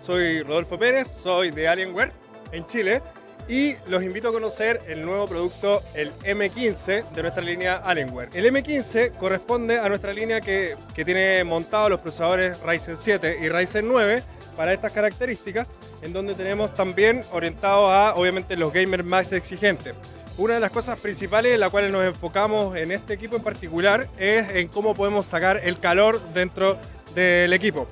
soy Rodolfo Pérez, soy de Alienware en Chile y los invito a conocer el nuevo producto, el M15 de nuestra línea Alienware. El M15 corresponde a nuestra línea que, que tiene montados los procesadores Ryzen 7 y Ryzen 9 para estas características, en donde tenemos también orientados a, obviamente, los gamers más exigentes. Una de las cosas principales en las cuales nos enfocamos en este equipo en particular es en cómo podemos sacar el calor dentro del equipo.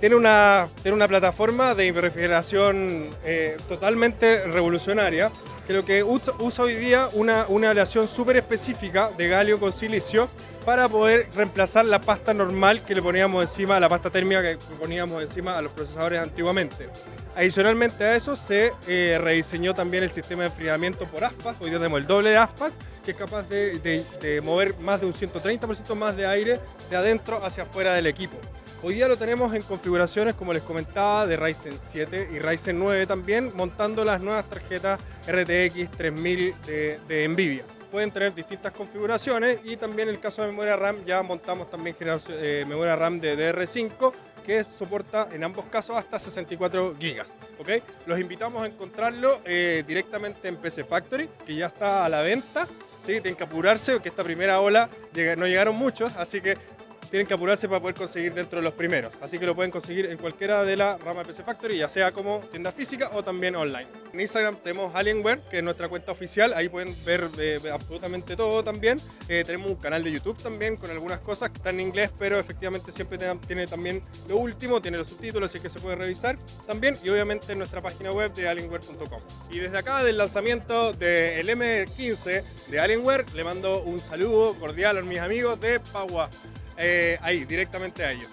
Tiene una, tiene una plataforma de refrigeración eh, totalmente revolucionaria, que lo que usa, usa hoy día una, una aleación súper específica de galio con silicio para poder reemplazar la pasta normal que le poníamos encima, la pasta térmica que poníamos encima a los procesadores antiguamente. Adicionalmente a eso se eh, rediseñó también el sistema de enfriamiento por aspas, hoy día tenemos el doble de aspas, que es capaz de, de- de mover más de un 130% más de aire de adentro hacia afuera del equipo. Hoy día lo tenemos en configuraciones, como les comentaba, de Ryzen 7 y Ryzen 9 también, montando las nuevas tarjetas RTX 3000 de, NVIDIA. Pueden tener distintas configuraciones y también en el caso de memoria RAM ya montamos también eh, memoria RAM de DR5 que soporta en ambos casos hasta 64 gigas. ¿ok? Los invitamos a encontrarlo eh, directamente en PC Factory, que ya está a la venta. ¿sí? Tienen que apurarse porque esta primera ola no llegaron muchos, así que tienen que apurarse para poder conseguir dentro de los primeros. Así que lo pueden conseguir en cualquiera de la rama de PC Factory, ya sea como tienda física o también online. En Instagram tenemos Alienware, que es nuestra cuenta oficial. Ahí pueden ver eh, absolutamente todo también. Eh, tenemos un canal de YouTube también con algunas cosas que están en inglés, pero efectivamente siempre tiene también lo último, tiene los subtítulos, así que se puede revisar también. Y obviamente en nuestra página web de alienware.com. Y desde acá, del lanzamiento del M15 de Alienware, le mando un saludo cordial a mis amigos de Pagua eh, ahí, directamente a ellos.